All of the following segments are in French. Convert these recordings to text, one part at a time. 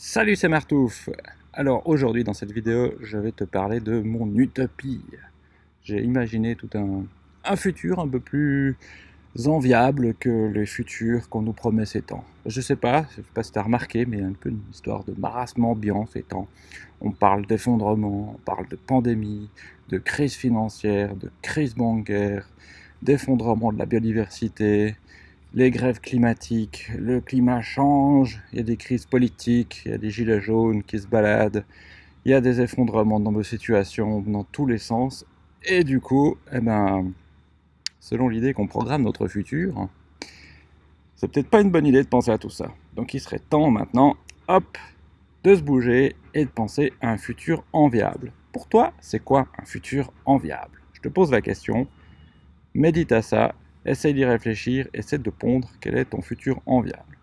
Salut, c'est Martouf Alors aujourd'hui dans cette vidéo, je vais te parler de mon utopie. J'ai imaginé tout un, futur un peu plus enviable que les futurs qu'on nous promet ces temps. Je sais pas, je sais pas si tu as remarqué, mais un peu une histoire de marasme ambiant ces temps. On parle d'effondrement, on parle de pandémie, de crise financière, de crise bancaire, d'effondrement de la biodiversité, les grèves climatiques, le climat change, il y a des crises politiques, il y a des gilets jaunes qui se baladent, il y a des effondrements dans nos situations dans tous les sens, et du coup, eh ben, selon l'idée qu'on programme notre futur, c'est peut-être pas une bonne idée de penser à tout ça. Donc il serait temps maintenant, hop, de se bouger et de penser à un futur enviable. Pour toi, c'est quoi un futur enviable? Je te pose la question, médite à ça essaye d'y réfléchir, essaie de pondre quel est ton futur enviable.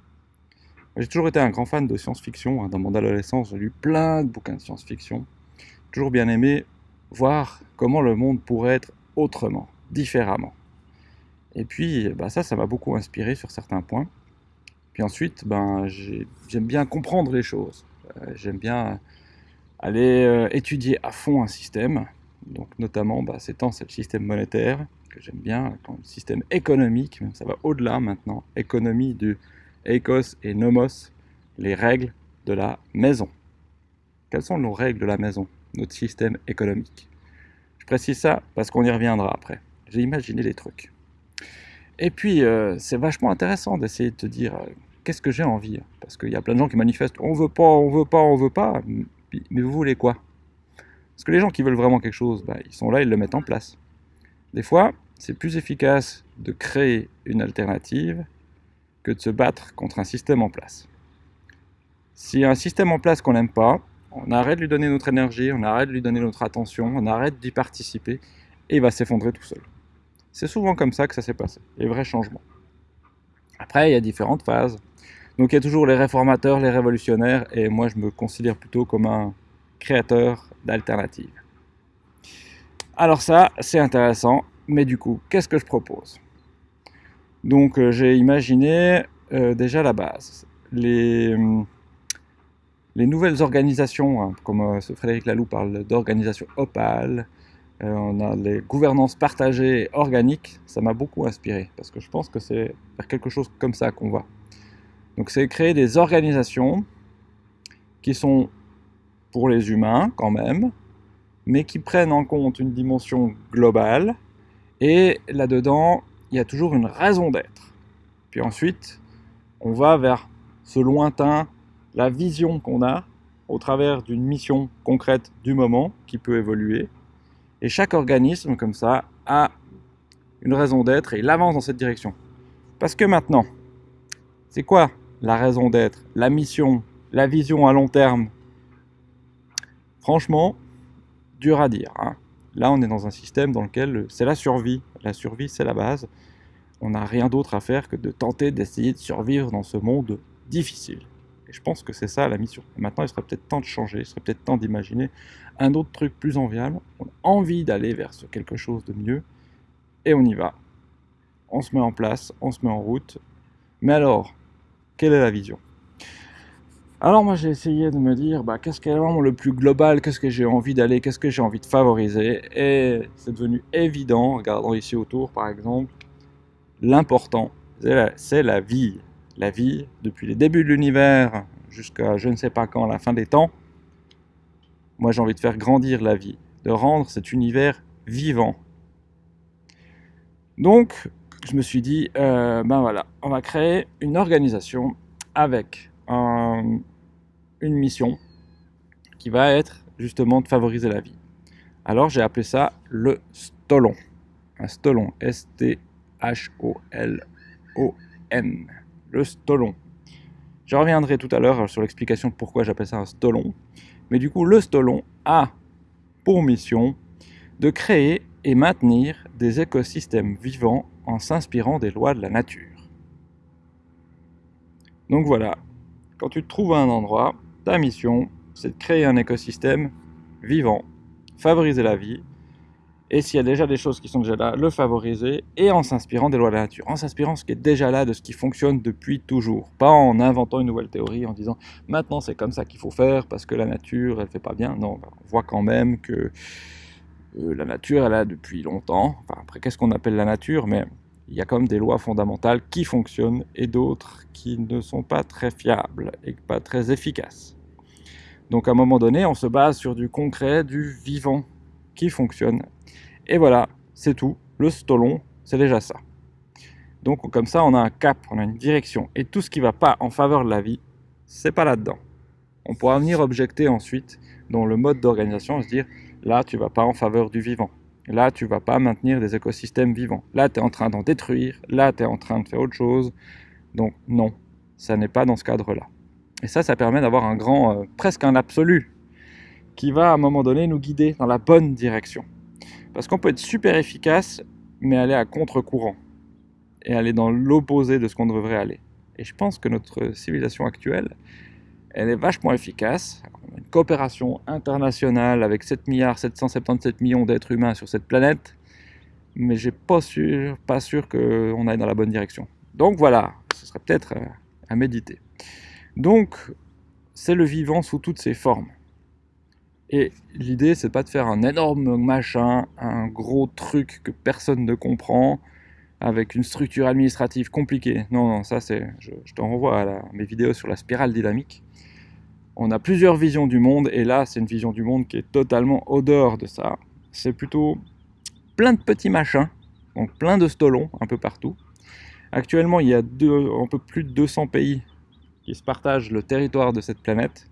J'ai toujours été un grand fan de science-fiction. Hein. Dans mon adolescence, j'ai lu plein de bouquins de science-fiction. Toujours bien aimé voir comment le monde pourrait être autrement, différemment. Et puis, bah ça, ça m'a beaucoup inspiré sur certains points. Puis ensuite, ben, j'aime bien comprendre les choses. Euh, j'aime bien aller euh, étudier à fond un système. Donc, notamment, bah, ces temps, c'est le système monétaire j'aime bien, le système économique, ça va au-delà maintenant, économie du Ecos et Nomos, les règles de la maison. Quelles sont nos règles de la maison, notre système économique? Je précise ça parce qu'on y reviendra après. J'ai imaginé des trucs. Et puis, euh, c'est vachement intéressant d'essayer de te dire euh, qu'est-ce que j'ai envie? Parce qu'il y a plein de gens qui manifestent on veut pas, on veut pas, on veut pas. Mais vous voulez quoi? Parce que les gens qui veulent vraiment quelque chose, bah, ils sont là, ils le mettent en place. Des fois, c'est plus efficace de créer une alternative que de se battre contre un système en place. S'il y a un système en place qu'on n'aime pas, on arrête de lui donner notre énergie, on arrête de lui donner notre attention, on arrête d'y participer, et il va s'effondrer tout seul. C'est souvent comme ça que ça s'est passé, les vrais changements. Après, il y a différentes phases. Donc il y a toujours les réformateurs, les révolutionnaires, et moi je me considère plutôt comme un créateur d'alternatives. Alors ça, c'est intéressant, mais du coup, qu'est-ce que je propose? Donc euh, j'ai imaginé euh, déjà la base. Les, euh, les nouvelles organisations, hein, comme Frédéric Laloux parle d'organisation opale, on a les gouvernances partagées organiques, ça m'a beaucoup inspiré, parce que je pense que c'est vers quelque chose comme ça qu'on va. Donc c'est créer des organisations qui sont pour les humains quand même, mais qui prennent en compte une dimension globale, et là-dedans, il y a toujours une raison d'être. Puis ensuite, on va vers ce lointain, la vision qu'on a au travers d'une mission concrète du moment qui peut évoluer. Et chaque organisme, comme ça, a une raison d'être et il avance dans cette direction. Parce que maintenant, c'est quoi la raison d'être, la mission, la vision à long terme? Franchement, dur à dire. Hein. Là, on est dans un système dans lequel c'est la survie. La survie, c'est la base. On n'a rien d'autre à faire que de tenter d'essayer de survivre dans ce monde difficile. Et je pense que c'est ça la mission. maintenant, il serait peut-être temps de changer, il serait peut-être temps d'imaginer un autre truc plus enviable. On a envie d'aller vers quelque chose de mieux, et on y va. On se met en place, on se met en route. Mais alors, quelle est la vision? Alors moi j'ai essayé de me dire bah, qu'est-ce qui est vraiment le plus global, qu'est-ce que j'ai envie d'aller, qu'est-ce que j'ai envie de favoriser? Et c'est devenu évident, regardons ici autour par exemple, l'important, c'est la, vie. La vie, depuis les débuts de l'univers jusqu'à je ne sais pas quand, la fin des temps, moi j'ai envie de faire grandir la vie, de rendre cet univers vivant. Donc je me suis dit, euh, ben voilà, on va créer une organisation avec un, mission qui va être justement de favoriser la vie. Alors j'ai appelé ça le stolon. Un stolon, S-T-H-O-L-O-N. Le stolon. Je reviendrai tout à l'heure sur l'explication de pourquoi j'appelle ça un stolon. Mais du coup, le stolon a pour mission de créer et maintenir des écosystèmes vivants en s'inspirant des lois de la nature. Donc voilà, quand tu te trouves un endroit, ta mission, c'est de créer un écosystème vivant, favoriser la vie, Et s'il y a déjà des choses qui sont déjà là, le favoriser, et en s'inspirant des lois de la nature, en s'inspirant ce qui est déjà là, de ce qui fonctionne depuis toujours, pas en inventant une nouvelle théorie, en disant maintenant c'est comme ça qu'il faut faire parce que la nature elle fait pas bien. Non, on voit quand même que euh, la nature elle a depuis longtemps. Enfin, après qu'est-ce qu'on appelle la nature, mais il y a quand même des lois fondamentales qui fonctionnent et d'autres qui ne sont pas très fiables et pas très efficaces. Donc à un moment donné, on se base sur du concret, du vivant qui fonctionne et voilà, c'est tout. Le stolon, c'est déjà ça. Donc comme ça, on a un cap, on a une direction. Et tout ce qui ne va pas en faveur de la vie, c'est pas là-dedans. On pourra venir objecter ensuite dans le mode d'organisation, se dire, là, tu vas pas en faveur du vivant. Là, tu vas pas maintenir des écosystèmes vivants. Là, tu es en train d'en détruire. Là, tu es en train de faire autre chose. Donc non, ça n'est pas dans ce cadre-là. Et ça, ça permet d'avoir un grand, euh, presque un absolu, qui va à un moment donné nous guider dans la bonne direction. Parce qu'on peut être super efficace, mais aller à contre-courant. Et aller dans l'opposé de ce qu'on devrait aller. Et je pense que notre civilisation actuelle, elle est vachement efficace. On a une coopération internationale avec 7 milliards 777 millions d'êtres humains sur cette planète. Mais j'ai pas sûr, pas sûr qu'on aille dans la bonne direction. Donc voilà, ce serait peut-être euh, à méditer. Donc, c'est le vivant sous toutes ses formes. Et l'idée, c'est pas de faire un énorme machin, un gros truc que personne ne comprend, avec une structure administrative compliquée. Non, non, ça c'est... Je, t'en renvoie à mes vidéos sur la spirale dynamique. On a plusieurs visions du monde, et là, c'est une vision du monde qui est totalement au dehors de ça. C'est plutôt plein de petits machins, donc plein de stolons un peu partout. Actuellement, il y a un peu plus de 200 pays qui se partagent le territoire de cette planète.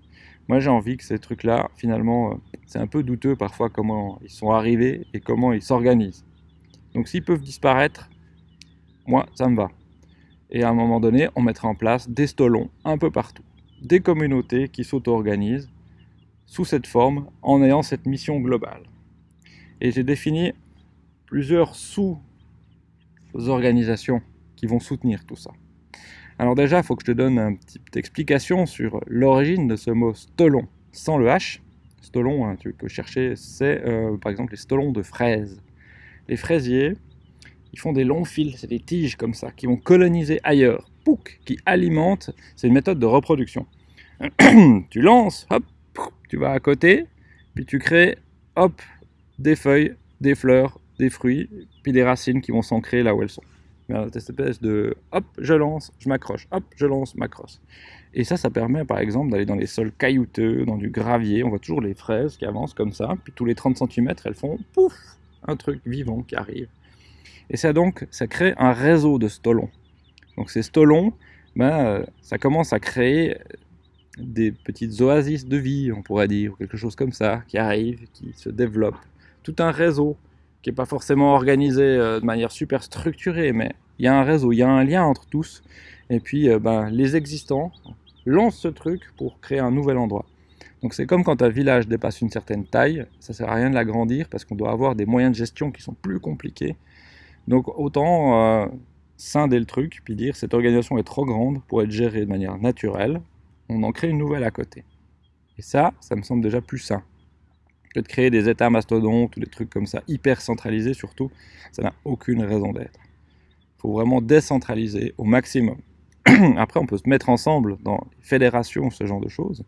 Moi, j'ai envie que ces trucs-là, finalement, euh, c'est un peu douteux parfois comment ils sont arrivés et comment ils s'organisent. Donc s'ils peuvent disparaître, moi, ça me va. Et à un moment donné, on mettra en place des stolons un peu partout. Des communautés qui s'auto-organisent sous cette forme en ayant cette mission globale. Et j'ai défini plusieurs sous-organisations qui vont soutenir tout ça. Alors déjà, il faut que je te donne une petite explication sur l'origine de ce mot stolon, sans le H. Stolon, hein, tu peux chercher, c'est euh, par exemple les stolons de fraises. Les fraisiers, ils font des longs fils, c'est des tiges comme ça, qui vont coloniser ailleurs, pouc, qui alimentent, c'est une méthode de reproduction. tu lances, hop, tu vas à côté, puis tu crées, hop, des feuilles, des fleurs, des fruits, puis des racines qui vont s'ancrer là où elles sont cette espèce de hop, je lance, je m'accroche, hop, je lance, m'accroche. Et ça, ça permet par exemple d'aller dans les sols caillouteux, dans du gravier. On voit toujours les fraises qui avancent comme ça, puis tous les 30 cm, elles font pouf, un truc vivant qui arrive. Et ça donc, ça crée un réseau de stolons. Donc ces stolons, ben, ça commence à créer des petites oasis de vie, on pourrait dire, ou quelque chose comme ça, qui arrivent, qui se développent. Tout un réseau qui n'est pas forcément organisé euh, de manière super structurée, mais il y a un réseau, il y a un lien entre tous. Et puis euh, ben, les existants lancent ce truc pour créer un nouvel endroit. Donc c'est comme quand un village dépasse une certaine taille, ça sert à rien de l'agrandir parce qu'on doit avoir des moyens de gestion qui sont plus compliqués. Donc autant euh, scinder le truc, puis dire cette organisation est trop grande pour être gérée de manière naturelle, on en crée une nouvelle à côté. Et ça, ça me semble déjà plus sain de créer des états mastodontes ou des trucs comme ça, hyper centralisés surtout, ça n'a aucune raison d'être. Il faut vraiment décentraliser au maximum. Après, on peut se mettre ensemble dans les fédérations, ce genre de choses,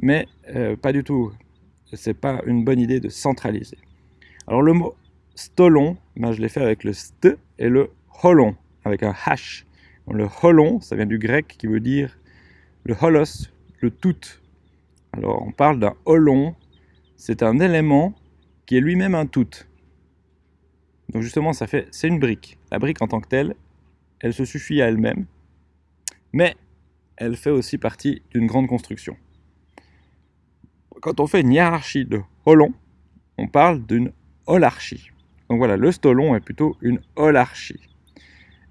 mais euh, pas du tout. C'est pas une bonne idée de centraliser. Alors le mot stolon, ben, je l'ai fait avec le st et le holon, avec un h. Le holon, ça vient du grec qui veut dire le holos, le tout. Alors on parle d'un holon c'est un élément qui est lui-même un tout. Donc justement, ça fait, c'est une brique. La brique en tant que telle, elle se suffit à elle-même, mais elle fait aussi partie d'une grande construction. Quand on fait une hiérarchie de holons, on parle d'une holarchie. Donc voilà, le stolon est plutôt une holarchie.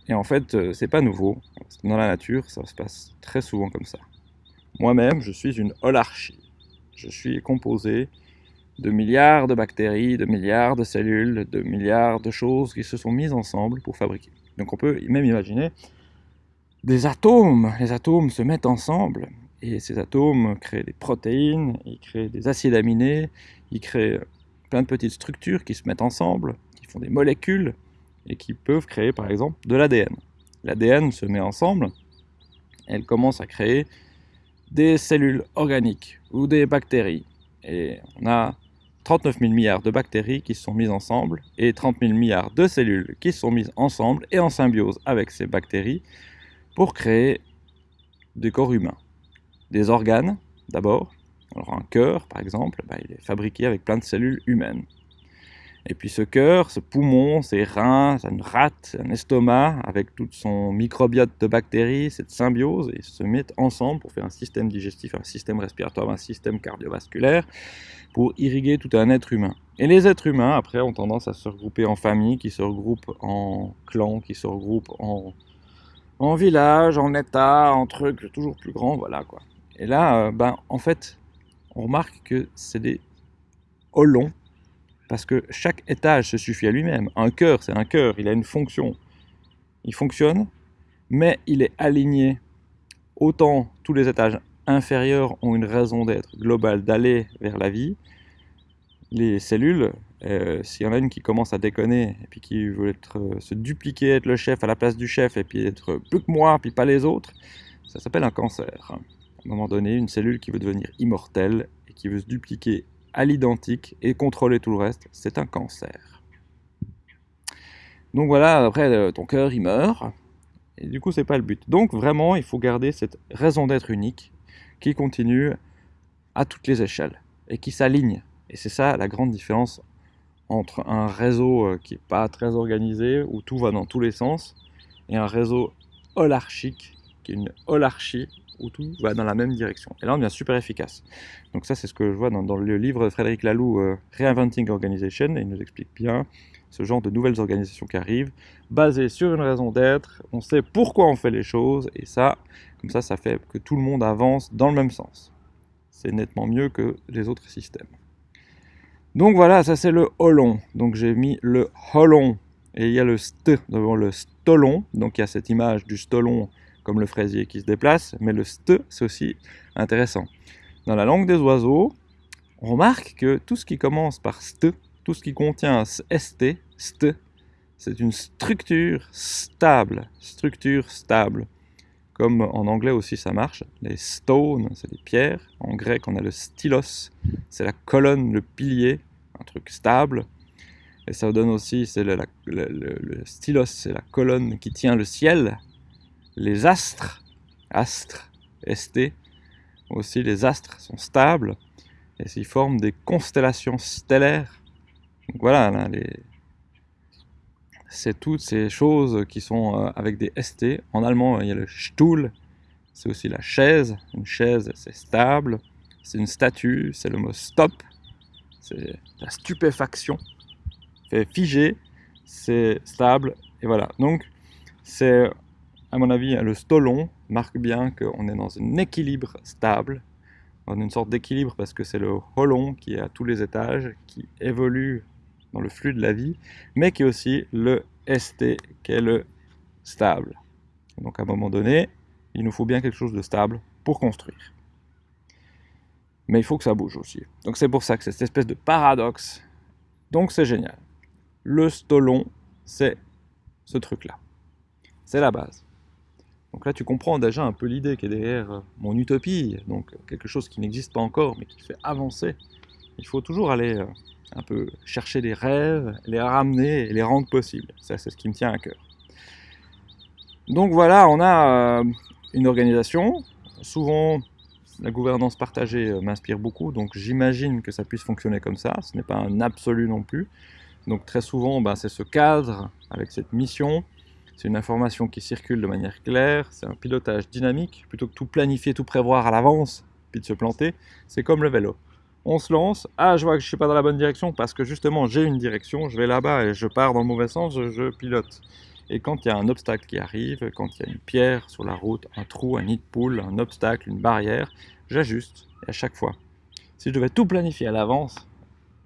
Et en fait, euh, c'est pas nouveau. Dans la nature, ça se passe très souvent comme ça. Moi-même, je suis une holarchie. Je suis composé de milliards de bactéries, de milliards de cellules, de milliards de choses qui se sont mises ensemble pour fabriquer. Donc on peut même imaginer des atomes. Les atomes se mettent ensemble et ces atomes créent des protéines, ils créent des acides aminés, ils créent plein de petites structures qui se mettent ensemble, qui font des molécules, et qui peuvent créer par exemple de l'ADN. L'ADN se met ensemble, elle commence à créer des cellules organiques ou des bactéries. 39 000 milliards de bactéries qui sont mises ensemble et 30 000 milliards de cellules qui sont mises ensemble et en symbiose avec ces bactéries pour créer des corps humains. Des organes, d'abord. Alors un cœur, par exemple, bah, il est fabriqué avec plein de cellules humaines. Et puis ce cœur, ce poumon, ses reins, une rate, un estomac, avec tout son microbiote de bactéries, cette symbiose, ils se mettent ensemble pour faire un système digestif, un système respiratoire, un système cardiovasculaire, pour irriguer tout un être humain. Et les êtres humains, après, ont tendance à se regrouper en familles, qui se regroupent en clans, qui se regroupent en, en villages, en états, en trucs toujours plus grands, voilà quoi. Et là, euh, ben, en fait, on remarque que c'est des holons parce que chaque étage se suffit à lui-même. Un cœur, c'est un cœur, il a une fonction. Il fonctionne, mais il est aligné. Autant tous les étages inférieurs ont une raison d'être globale d'aller vers la vie, les cellules, euh, s'il y en a une qui commence à déconner et puis qui veut euh, se dupliquer, être le chef à la place du chef et puis être plus que moi, puis pas les autres, ça s'appelle un cancer. À un moment donné, une cellule qui veut devenir immortelle et qui veut se dupliquer à l'identique et contrôler tout le reste, c'est un cancer. Donc voilà, après euh, ton cœur il meurt, et du coup c'est pas le but. Donc vraiment il faut garder cette raison d'être unique qui continue à toutes les échelles et qui s'aligne. Et c'est ça la grande différence entre un réseau euh, qui n'est pas très organisé, où tout va dans tous les sens, et un réseau holarchique, qui est une holarchie, tout va dans la même direction. Et là, on devient super efficace. Donc ça, c'est ce que je vois dans, le livre de Frédéric Laloux, euh, Reinventing Organization, et il nous explique bien ce genre de nouvelles organisations qui arrivent, basées sur une raison d'être, on sait pourquoi on fait les choses, et ça, comme ça, ça fait que tout le monde avance dans le même sens. C'est nettement mieux que les autres systèmes. Donc voilà, ça c'est le holon. Donc j'ai mis le holon, et il y a le st devant le stolon, donc il y a cette image du stolon comme le fraisier qui se déplace, mais le st, c'est aussi intéressant. Dans la langue des oiseaux, on remarque que tout ce qui commence par st, tout ce qui contient st, st, c'est une structure stable, structure stable. Comme en anglais aussi ça marche, les stones, c'est des pierres. En grec, on a le stylos, c'est la colonne, le pilier, un truc stable. Et ça donne aussi, c'est le stylos, c'est la colonne qui tient le ciel, les astres, astres, ST, aussi les astres sont stables et ils forment des constellations stellaires. Donc voilà, c'est toutes ces choses qui sont euh, avec des ST. En allemand, il y a le Stuhl, c'est aussi la chaise. Une chaise, c'est stable. C'est une statue, c'est le mot stop. C'est la stupéfaction. C'est figé, c'est stable. Et voilà. Donc, c'est à mon avis, le stolon marque bien qu'on est dans un équilibre stable, dans une sorte d'équilibre parce que c'est le holon qui est à tous les étages, qui évolue dans le flux de la vie, mais qui est aussi le ST, qui est le stable. Donc à un moment donné, il nous faut bien quelque chose de stable pour construire. Mais il faut que ça bouge aussi. Donc c'est pour ça que c'est cette espèce de paradoxe. Donc c'est génial. Le stolon, c'est ce truc-là. C'est la base. Donc là, tu comprends déjà un peu l'idée qui est derrière euh, mon utopie, donc quelque chose qui n'existe pas encore, mais qui fait avancer. Il faut toujours aller euh, un peu chercher des rêves, les ramener et les rendre possibles. Ça, c'est ce qui me tient à cœur. Donc voilà, on a euh, une organisation. Souvent, la gouvernance partagée m'inspire beaucoup, donc j'imagine que ça puisse fonctionner comme ça. Ce n'est pas un absolu non plus. Donc très souvent, ben, c'est ce cadre avec cette mission c'est une information qui circule de manière claire, c'est un pilotage dynamique, plutôt que tout planifier, tout prévoir à l'avance, puis de se planter, c'est comme le vélo. On se lance, ah je vois que je suis pas dans la bonne direction parce que justement j'ai une direction, je vais là-bas et je pars dans le mauvais sens, je, pilote. Et quand il y a un obstacle qui arrive, quand il y a une pierre sur la route, un trou, un nid de poule, un obstacle, une barrière, j'ajuste, à chaque fois. Si je devais tout planifier à l'avance,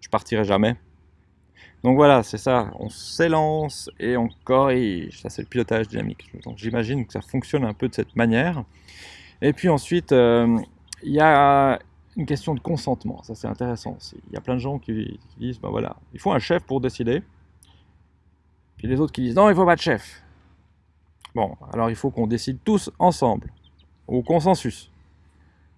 je partirais jamais. Donc voilà, c'est ça, on s'élance et on corrige, ça c'est le pilotage dynamique. Donc j'imagine que ça fonctionne un peu de cette manière. Et puis ensuite, euh, il y a une question de consentement. Ça, c'est intéressant. Il y a plein de gens qui, disent, ben voilà, il faut un chef pour décider. Puis les autres qui disent, non, il faut pas de chef. Bon, alors il faut qu'on décide tous ensemble, au consensus.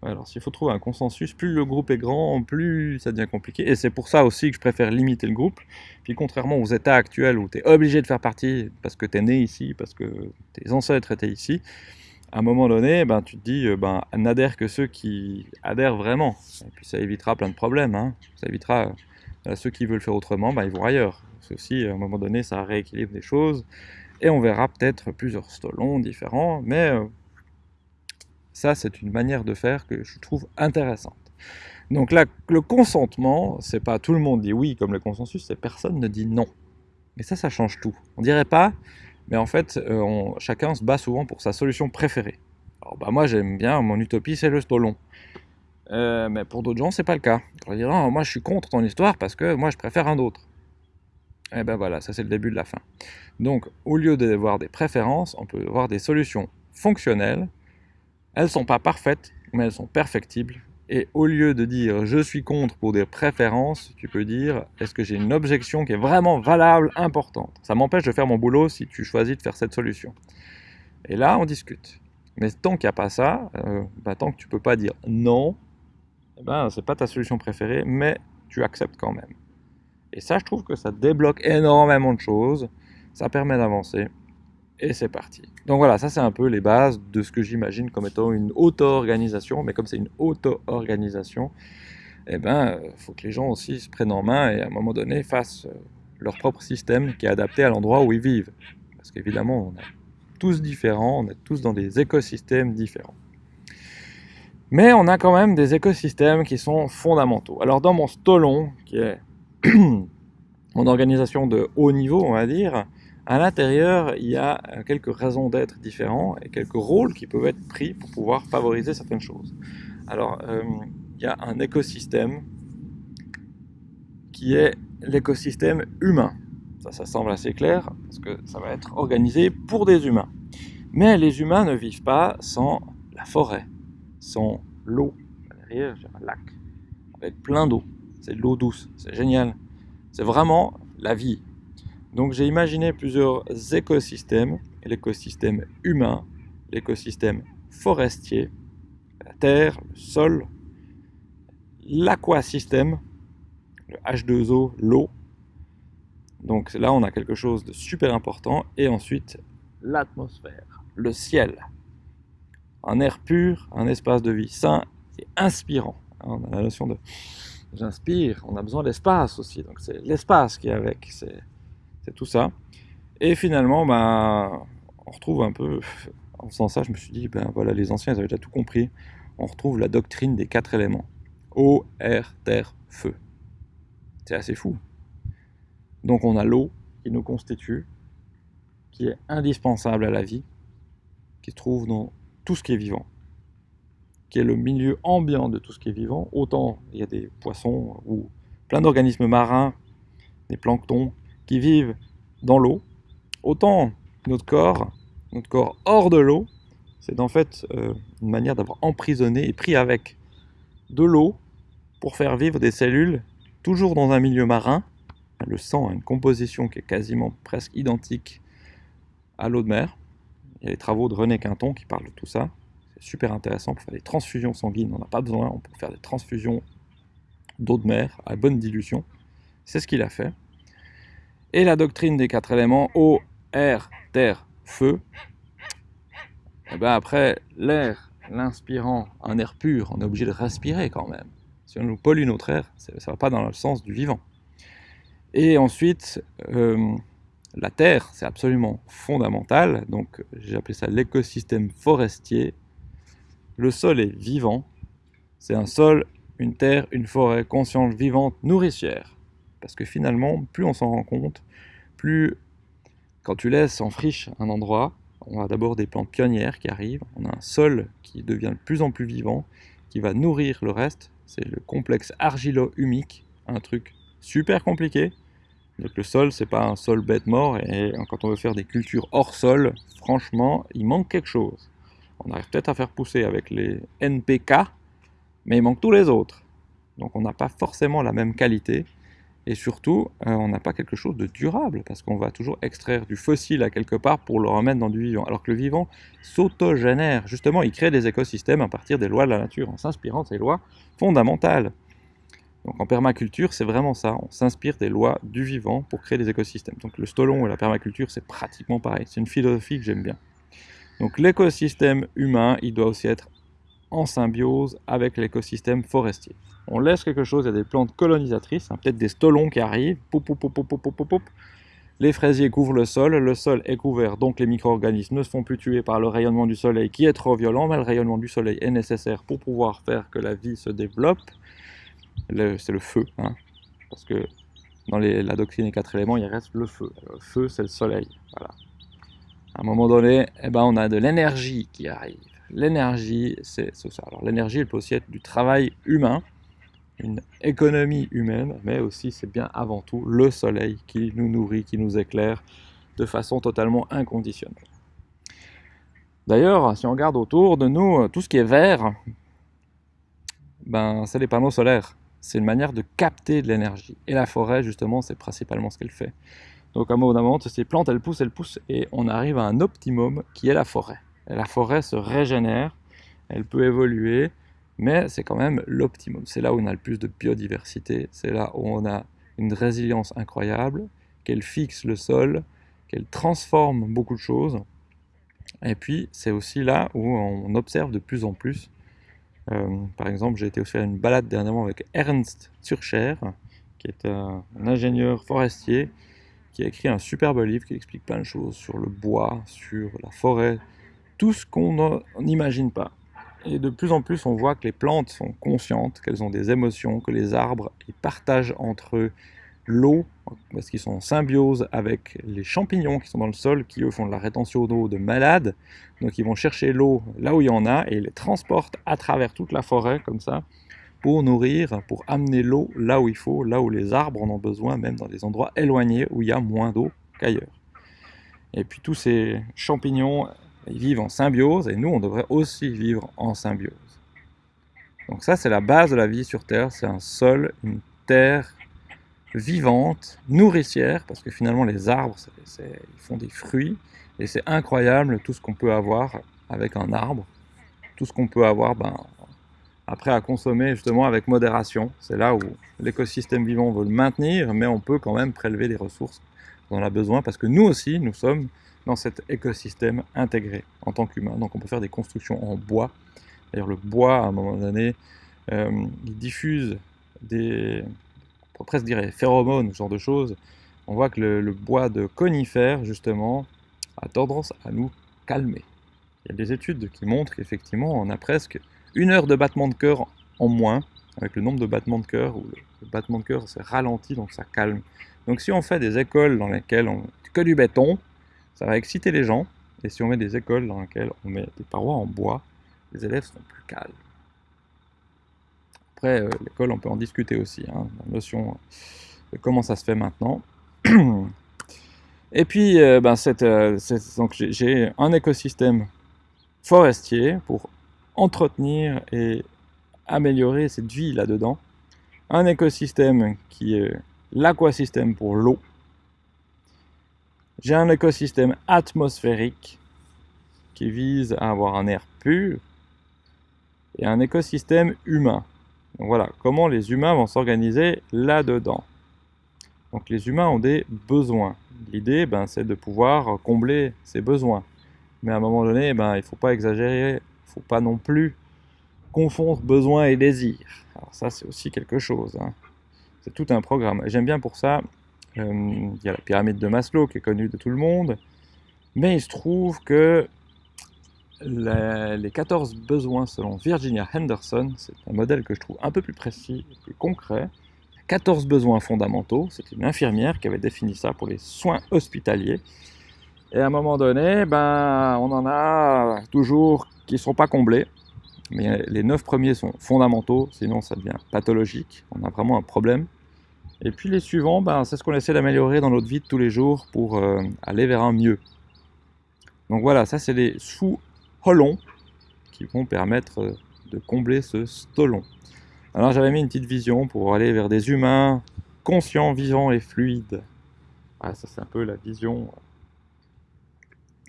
Alors s'il faut trouver un consensus, plus le groupe est grand, plus ça devient compliqué. Et c'est pour ça aussi que je préfère limiter le groupe. Puis contrairement aux états actuels où tu es obligé de faire partie parce que tu es né ici, parce que tes ancêtres étaient ici, à un moment donné, ben, tu te dis, euh, ben, n'adhère que ceux qui adhèrent vraiment. Et puis ça évitera plein de problèmes. Hein. Ça évitera euh, ceux qui veulent faire autrement, ben, ils vont ailleurs. Ceci, à un moment donné, ça rééquilibre des choses. Et on verra peut-être plusieurs stolons différents, mais euh, ça, c'est une manière de faire que je trouve intéressante. Donc là, le consentement, c'est pas tout le monde dit oui comme le consensus, c'est personne ne dit non. Et ça, ça change tout. On dirait pas, mais en fait, euh, chacun se bat souvent pour sa solution préférée. Alors bah moi j'aime bien, mon utopie c'est le stolon. Euh, mais pour d'autres gens c'est pas le cas. Vont dire non, moi je suis contre ton histoire parce que moi je préfère un autre. Et ben voilà, ça c'est le début de la fin. Donc au lieu d'avoir des préférences, on peut avoir des solutions fonctionnelles. Elles sont pas parfaites, mais elles sont perfectibles et au lieu de dire je suis contre pour des préférences, tu peux dire est-ce que j'ai une objection qui est vraiment valable, importante? Ça m'empêche de faire mon boulot si tu choisis de faire cette solution. Et là, on discute. Mais tant qu'il n'y a pas ça, euh, bah, tant que tu peux pas dire non, eh ben, c'est pas ta solution préférée, mais tu acceptes quand même. Et ça, je trouve que ça débloque énormément de choses, ça permet d'avancer et c'est parti. Donc voilà, ça c'est un peu les bases de ce que j'imagine comme étant une auto-organisation, mais comme c'est une auto-organisation, eh ben, il faut que les gens aussi se prennent en main et à un moment donné fassent euh, leur propre système qui est adapté à l'endroit où ils vivent. Parce qu'évidemment, on est tous différents, on est tous dans des écosystèmes différents. Mais on a quand même des écosystèmes qui sont fondamentaux. Alors dans mon stolon, qui est mon organisation de haut niveau, on va dire, à l'intérieur, il y a euh, quelques raisons d'être différents et quelques rôles qui peuvent être pris pour pouvoir favoriser certaines choses. Alors, euh, il y a un écosystème qui est l'écosystème humain. Ça, ça semble assez clair parce que ça va être organisé pour des humains. Mais les humains ne vivent pas sans la forêt, sans l'eau. Derrière, j'ai un lac avec plein d'eau. C'est de l'eau douce, c'est génial. C'est vraiment la vie. Donc j'ai imaginé plusieurs écosystèmes, l'écosystème humain, l'écosystème forestier, la terre, le sol, l'aquasystème, le H2O, l'eau. Donc là on a quelque chose de super important. Et ensuite l'atmosphère, le ciel. Un air pur, un espace de vie sain et inspirant. On a la notion de j'inspire, on a besoin d'espace aussi. Donc c'est l'espace qui est avec. C'est tout ça. Et finalement, ben, on retrouve un peu, en faisant ça, je me suis dit, ben voilà, les anciens, ils avaient déjà tout compris. On retrouve la doctrine des quatre éléments. Eau, air, terre, feu. C'est assez fou. Donc on a l'eau qui nous constitue, qui est indispensable à la vie, qui se trouve dans tout ce qui est vivant, qui est le milieu ambiant de tout ce qui est vivant. Autant il y a des poissons ou plein d'organismes marins, des planctons, qui vivent dans l'eau, autant notre corps, notre corps hors de l'eau, c'est en fait euh, une manière d'avoir emprisonné et pris avec de l'eau pour faire vivre des cellules toujours dans un milieu marin. Le sang a une composition qui est quasiment presque identique à l'eau de mer. Il y a les travaux de René Quinton qui parlent de tout ça. C'est super intéressant pour faire des transfusions sanguines. On n'a pas besoin, on peut faire des transfusions d'eau de mer à bonne dilution. C'est ce qu'il a fait et la doctrine des quatre éléments, eau, air, terre, feu, et eh ben après, l'air, l'inspirant, un air pur, on est obligé de respirer quand même. Si on nous pollue notre air, ça ne va pas dans le sens du vivant. Et ensuite, euh, la terre, c'est absolument fondamental. Donc, j'ai appelé ça l'écosystème forestier. Le sol est vivant. C'est un sol, une terre, une forêt consciente, vivante, nourricière. Parce que finalement, plus on s'en rend compte, plus quand tu laisses en friche un endroit, on a d'abord des plantes pionnières qui arrivent, on a un sol qui devient de plus en plus vivant, qui va nourrir le reste. C'est le complexe argilo-humique, un truc super compliqué. Donc le sol, c'est pas un sol bête mort, et quand on veut faire des cultures hors sol, franchement, il manque quelque chose. On arrive peut-être à faire pousser avec les NPK, mais il manque tous les autres. Donc on n'a pas forcément la même qualité, et surtout, euh, on n'a pas quelque chose de durable, parce qu'on va toujours extraire du fossile à quelque part pour le remettre dans du vivant. Alors que le vivant s'autogénère, justement, il crée des écosystèmes à partir des lois de la nature, en s'inspirant de ces lois fondamentales. Donc en permaculture, c'est vraiment ça, on s'inspire des lois du vivant pour créer des écosystèmes. Donc le stolon et la permaculture, c'est pratiquement pareil, c'est une philosophie que j'aime bien. Donc l'écosystème humain, il doit aussi être en symbiose avec l'écosystème forestier on laisse quelque chose, il y a des plantes colonisatrices, hein, peut-être des stolons qui arrivent, les fraisiers couvrent le sol, le sol est couvert, donc les micro-organismes ne se font plus tuer par le rayonnement du soleil qui est trop violent, mais le rayonnement du soleil est nécessaire pour pouvoir faire que la vie se développe. C'est le feu, hein, parce que dans la doctrine des quatre éléments, il reste le feu. Le feu, c'est le soleil. À un moment donné, eh ben, on a de l'énergie qui arrive. L'énergie, c'est ça. Alors l'énergie, elle peut aussi être du travail humain, une économie humaine, mais aussi c'est bien avant tout le soleil qui nous nourrit, qui nous éclaire de façon totalement inconditionnelle. D'ailleurs, si on regarde autour de nous, tout ce qui est vert, ben, c'est les panneaux solaires. C'est une manière de capter de l'énergie. Et la forêt, justement, c'est principalement ce qu'elle fait. Donc à un moment, ces plantes, elles poussent, elles poussent, et on arrive à un optimum qui est la forêt. Et la forêt se régénère, elle peut évoluer, mais c'est quand même l'optimum. C'est là où on a le plus de biodiversité, c'est là où on a une résilience incroyable, qu'elle fixe le sol, qu'elle transforme beaucoup de choses. Et puis, c'est aussi là où on observe de plus en plus. Euh, par exemple, j'ai été faire une balade dernièrement avec Ernst Zurcher, qui est un, ingénieur forestier, qui a écrit un superbe livre qui explique plein de choses sur le bois, sur la forêt, tout ce qu'on n'imagine pas. Et de plus en plus, on voit que les plantes sont conscientes, qu'elles ont des émotions, que les arbres ils partagent entre eux l'eau, parce qu'ils sont en symbiose avec les champignons qui sont dans le sol, qui eux font de la rétention d'eau de malade. Donc ils vont chercher l'eau là où il y en a et ils les transportent à travers toute la forêt, comme ça, pour nourrir, pour amener l'eau là où il faut, là où les arbres en ont besoin, même dans des endroits éloignés où il y a moins d'eau qu'ailleurs. Et puis tous ces champignons ils vivent en symbiose, et nous, on devrait aussi vivre en symbiose. Donc ça, c'est la base de la vie sur Terre, c'est un sol, une terre vivante, nourricière, parce que finalement, les arbres, ils font des fruits, et c'est incroyable tout ce qu'on peut avoir avec un arbre, tout ce qu'on peut avoir ben, après à consommer justement avec modération. C'est là où l'écosystème vivant veut le maintenir, mais on peut quand même prélever des ressources on a besoin, parce que nous aussi, nous sommes dans cet écosystème intégré en tant qu'humain. Donc on peut faire des constructions en bois. D'ailleurs le bois, à un moment donné, euh, il diffuse des, on presque dire phéromones, ce genre de choses. On voit que le, bois de conifères, justement, a tendance à nous calmer. Il y a des études qui montrent qu'effectivement, on a presque une heure de battement de cœur en moins, avec le nombre de battements de cœur, où le, battement de cœur s'est ralenti, donc ça calme. Donc si on fait des écoles dans lesquelles on que du béton, ça va exciter les gens. Et si on met des écoles dans lesquelles on met des parois en bois, les élèves seront plus calmes. Après, euh, l'école, on peut en discuter aussi, hein, la notion de comment ça se fait maintenant. Et puis, euh, ben, euh, j'ai un écosystème forestier pour entretenir et améliorer cette vie là-dedans. Un écosystème qui est l'aquasystème pour l'eau, j'ai un écosystème atmosphérique qui vise à avoir un air pur et un écosystème humain. Donc voilà, comment les humains vont s'organiser là-dedans. Donc les humains ont des besoins. L'idée, ben, c'est de pouvoir combler ces besoins. Mais à un moment donné, ben, il ne faut pas exagérer, il ne faut pas non plus confondre besoin et désir. Alors ça, c'est aussi quelque chose. Hein. C'est tout un programme. J'aime bien pour ça euh, il y a la pyramide de Maslow qui est connue de tout le monde. Mais il se trouve que les 14 besoins selon Virginia Henderson, c'est un modèle que je trouve un peu plus précis plus concret. 14 besoins fondamentaux, c'est une infirmière qui avait défini ça pour les soins hospitaliers. Et à un moment donné, ben, on en a toujours qui ne sont pas comblés. Mais les 9 premiers sont fondamentaux, sinon ça devient pathologique. On a vraiment un problème. Et puis les suivants, ben, c'est ce qu'on essaie d'améliorer dans notre vie de tous les jours pour euh, aller vers un mieux. Donc voilà, ça c'est les sous-holons qui vont permettre euh, de combler ce stolon. Alors j'avais mis une petite vision pour aller vers des humains conscients, vivants et fluides. Ah, ça c'est un peu la vision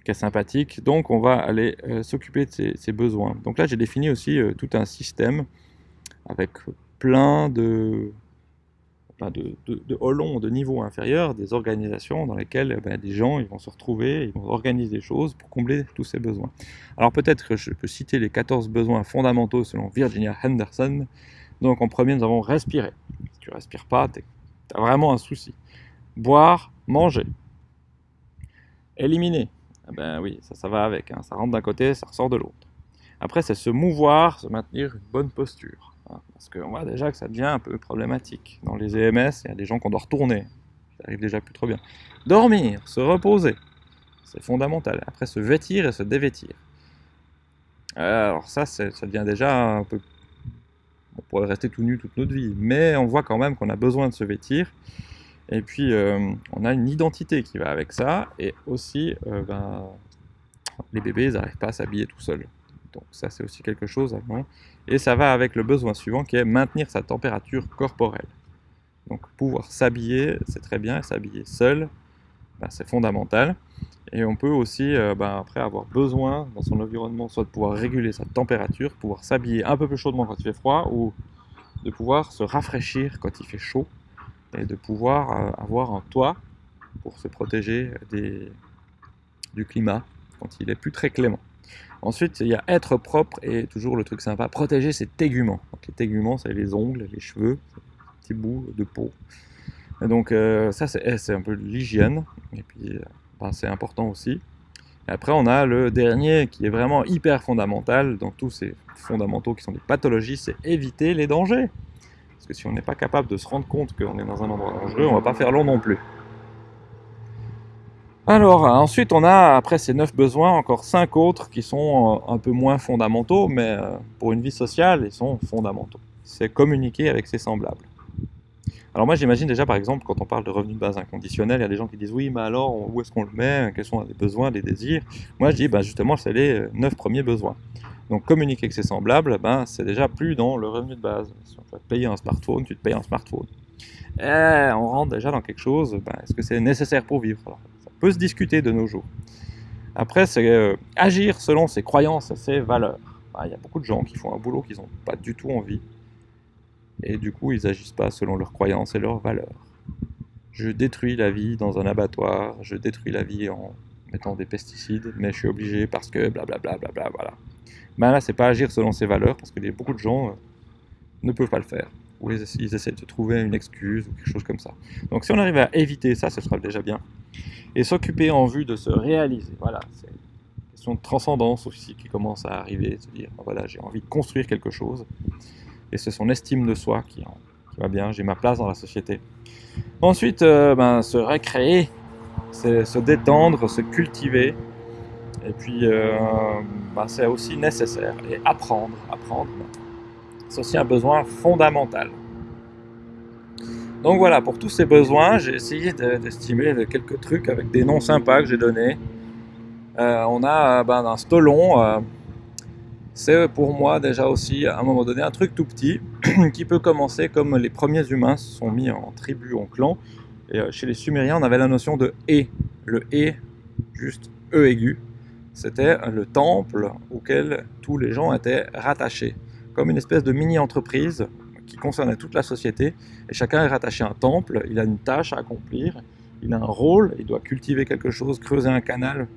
qui est sympathique. Donc on va aller euh, s'occuper de ces, besoins. Donc là j'ai défini aussi euh, tout un système avec plein de, de, de, de de niveau inférieur, des organisations dans lesquelles ben, des gens ils vont se retrouver, ils vont organiser des choses pour combler tous ces besoins. Alors peut-être que je peux citer les 14 besoins fondamentaux selon Virginia Henderson. Donc en premier nous avons respirer. Si tu respires pas, tu as vraiment un souci. Boire, manger. Éliminer. Eh ben oui, ça, ça va avec. Hein. Ça rentre d'un côté, ça ressort de l'autre. Après, c'est se mouvoir, se maintenir une bonne posture. Hein, parce qu'on voit déjà que ça devient un peu problématique. Dans les EMS, il y a des gens qu'on doit retourner. Ça arrive déjà plus trop bien. Dormir, se reposer, c'est fondamental. Après, se vêtir et se dévêtir. Alors ça, ça devient déjà un peu... On pourrait rester tout nu toute notre vie, mais on voit quand même qu'on a besoin de se vêtir. Et puis, euh, on a une identité qui va avec ça. Et aussi, euh, ben, les bébés, ils n'arrivent pas à s'habiller tout seuls. Donc ça, c'est aussi quelque chose avant. Et ça va avec le besoin suivant qui est maintenir sa température corporelle. Donc pouvoir s'habiller, c'est très bien, s'habiller seul, ben, c'est fondamental. Et on peut aussi, euh, ben, après, avoir besoin dans son environnement, soit de pouvoir réguler sa température, pouvoir s'habiller un peu plus chaudement quand il fait froid, ou de pouvoir se rafraîchir quand il fait chaud, et de pouvoir euh, avoir un toit pour se protéger du climat quand il est plus très clément. Ensuite, il y a être propre et toujours le truc sympa, protéger ses téguments. Les téguments, c'est les ongles, les cheveux, petits bouts de peau. Donc euh, ça, eh, c'est un peu l'hygiène. Et puis, euh, ben, c'est important aussi. Après, on a le dernier qui est vraiment hyper fondamental. Donc tous ces fondamentaux qui sont des pathologies, c'est éviter les dangers. Parce que si on n'est pas capable de se rendre compte qu'on est dans un endroit dangereux, on va pas faire long non plus. Alors, ensuite, on a, après ces neuf besoins, encore cinq autres qui sont euh, un peu moins fondamentaux, mais euh, pour une vie sociale, ils sont fondamentaux. C'est communiquer avec ses semblables. Alors moi, j'imagine déjà, par exemple, quand on parle de revenus de base inconditionnels, il y a des gens qui disent « Oui, mais alors, où est-ce qu'on le met? Quels sont les besoins, les désirs ?» Moi, je dis ben, justement, c'est les euh, neuf premiers besoins. Donc, communiquer avec ses semblables, ben, c'est déjà plus dans le revenu de base. Si on te payer un smartphone, tu te payes un smartphone. Et eh, on rentre déjà dans quelque chose, ben, est-ce que c'est nécessaire pour vivre peut se discuter de nos jours. Après, c'est euh, agir selon ses croyances et ses valeurs. Il y a beaucoup de gens qui font un boulot qu'ils n'ont pas du tout envie. Et du coup, ils n'agissent pas selon leurs croyances et leurs valeurs. Je détruis la vie dans un abattoir, je détruis la vie en mettant des pesticides, mais je suis obligé parce que blablabla, bla, bla, bla, voilà. Ben là, c'est pas agir selon ses valeurs, parce que beaucoup de gens euh, ne peuvent pas le faire. Ou ils, essaient de trouver une excuse ou quelque chose comme ça. Donc si on arrive à éviter ça, ce sera déjà bien et s'occuper en vue de se réaliser. Voilà, c'est une question de transcendance aussi qui commence à arriver, de se dire, voilà, j'ai envie de construire quelque chose, et c'est son estime de soi qui, va bien, j'ai ma place dans la société. Ensuite, euh, ben, se récréer, se détendre, se cultiver, et puis euh, ben, c'est aussi nécessaire, et apprendre, apprendre, c'est aussi un besoin fondamental. Donc voilà, pour tous ces besoins, j'ai essayé d'estimer quelques trucs avec des noms sympas que j'ai donnés. Euh, on a ben, un stolon, euh, c'est pour moi déjà aussi à un moment donné un truc tout petit qui peut commencer comme les premiers humains se sont mis en tribu, en clan. Et euh, chez les Sumériens, on avait la notion de « et ». Le « et », juste « e » aigu, c'était le temple auquel tous les gens étaient rattachés. Comme une espèce de mini-entreprise qui concerne toute la société, et chacun est rattaché à un temple, il a une tâche à accomplir, il a un rôle, il doit cultiver quelque chose, creuser un canal,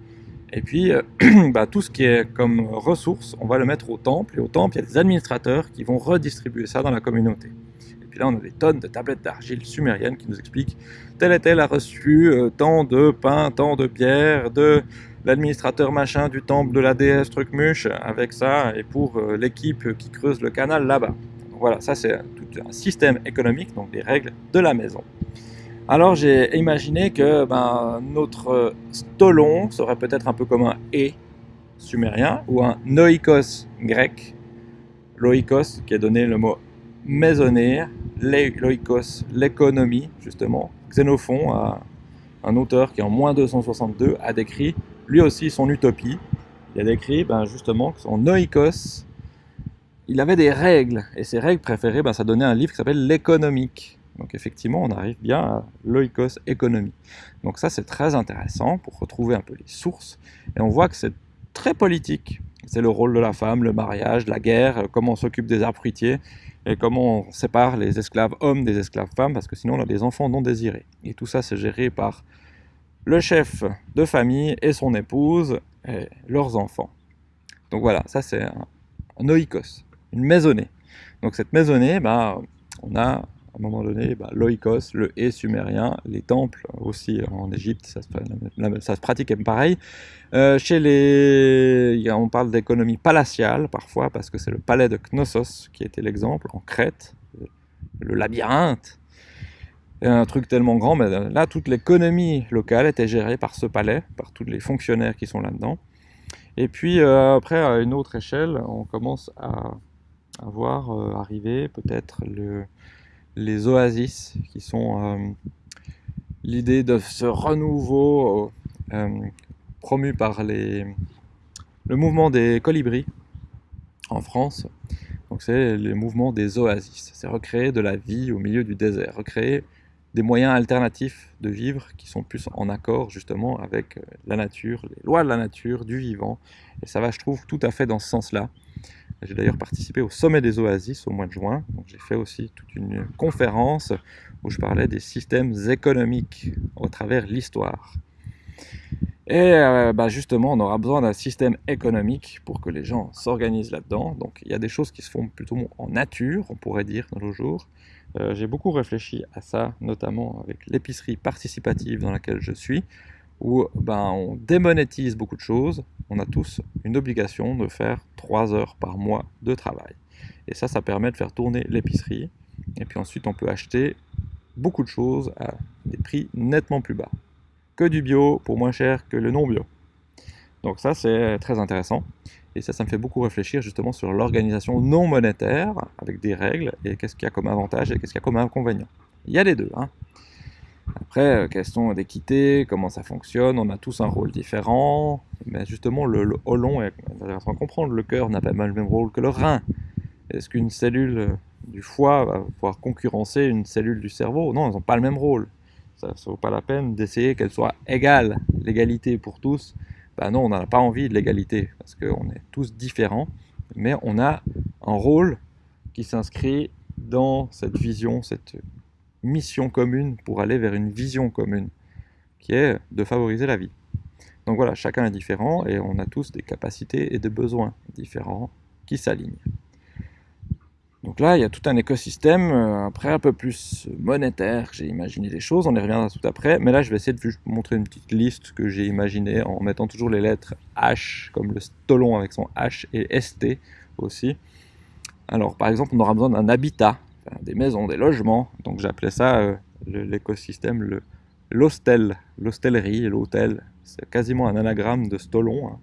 et puis euh, bah, tout ce qui est comme ressources, on va le mettre au temple, et au temple, il y a des administrateurs qui vont redistribuer ça dans la communauté. Et puis là, on a des tonnes de tablettes d'argile sumériennes qui nous expliquent tel et tel a reçu euh, tant de pain, tant de bière, de l'administrateur machin du temple de la déesse Trucmuche avec ça, et pour euh, l'équipe qui creuse le canal là-bas voilà, ça c'est tout un système économique, donc des règles de la maison. Alors j'ai imaginé que ben, notre stolon serait peut-être un peu comme un « et » sumérien ou un noikos grec. Loikos qui a donné le mot maisonner, loikos, l'économie justement. Xénophon, un auteur qui en moins 262 a décrit lui aussi son utopie. Il a décrit ben, justement son noikos il avait des règles, et ces règles préférées, ben, ça donnait un livre qui s'appelle L'économique. Donc effectivement, on arrive bien à l'oikos économie. Donc ça, c'est très intéressant pour retrouver un peu les sources. Et on voit que c'est très politique. C'est le rôle de la femme, le mariage, la guerre, comment on s'occupe des arbres fruitiers, et comment on sépare les esclaves hommes des esclaves femmes, parce que sinon on a des enfants non désirés. Et tout ça, c'est géré par le chef de famille et son épouse, et leurs enfants. Donc voilà, ça c'est un, oikos, une maisonnée. Donc cette maisonnée, bah, on a à un moment donné, bah, l'oikos, le et sumérien, les temples aussi en Égypte, ça, se, pratique pareil. Euh, chez les, on parle d'économie palatiale parfois parce que c'est le palais de Knossos qui était l'exemple en Crète, le labyrinthe. Un truc tellement grand, mais là toute l'économie locale était gérée par ce palais, par tous les fonctionnaires qui sont là-dedans. Et puis euh, après, à une autre échelle, on commence à, voir euh, arriver peut-être le, les oasis, qui sont euh, l'idée de ce renouveau promu par le mouvement des colibris en France. Donc c'est le mouvement des oasis. C'est recréer de la vie au milieu du désert, recréer des moyens alternatifs de vivre qui sont plus en accord justement avec euh, la nature, les lois de la nature, du vivant. Et ça va, je trouve, tout à fait dans ce sens-là. J'ai d'ailleurs participé au sommet des oasis au mois de juin. J'ai fait aussi toute une conférence où je parlais des systèmes économiques au travers l'histoire. Et euh, bah, justement, on aura besoin d'un système économique pour que les gens s'organisent là-dedans. Donc il y a des choses qui se font plutôt en nature, on pourrait dire, dans nos jours. Euh, j'ai beaucoup réfléchi à ça, notamment avec l'épicerie participative dans laquelle je suis, où ben, on démonétise beaucoup de choses. On a tous une obligation de faire 3 heures par mois de travail. Et ça, ça permet de faire tourner l'épicerie. Et puis ensuite, on peut acheter beaucoup de choses à des prix nettement plus bas. Que du bio pour moins cher que le non bio. Donc ça, c'est très intéressant. Et ça, ça me fait beaucoup réfléchir justement sur l'organisation non monétaire avec des règles et qu'est-ce qu'il y a comme avantage et qu'est-ce qu'il y a comme inconvénient. Il y a les deux. Hein. Après, euh, question d'équité, comment ça fonctionne, on a tous un rôle différent, mais justement le, le holon est intéressant à comprendre, le cœur n'a pas le même rôle que le rein. Est-ce qu'une cellule euh, du foie va pouvoir concurrencer une cellule du cerveau? Non, elles n'ont pas le même rôle. Ça ne vaut pas la peine d'essayer qu'elles soient égales, l'égalité pour tous. Ben non, on n'a pas envie de l'égalité, parce qu'on est tous différents, mais on a un rôle qui s'inscrit dans cette vision, cette mission commune pour aller vers une vision commune, qui est de favoriser la vie. Donc voilà, chacun est différent et on a tous des capacités et des besoins différents qui s'alignent. Donc là, il y a tout un écosystème, euh, après un peu plus monétaire, j'ai imaginé des choses, on y reviendra tout après, mais là je vais essayer de vous montrer une petite liste que j'ai imaginée en mettant toujours les lettres H, comme le stolon avec son H, et ST aussi. Alors par exemple, on aura besoin d'un habitat, des maisons, des logements. Donc j'appelais ça euh, l'écosystème, l'hostel, l'hostellerie, l'hôtel. C'est quasiment un anagramme de stolon. Hein.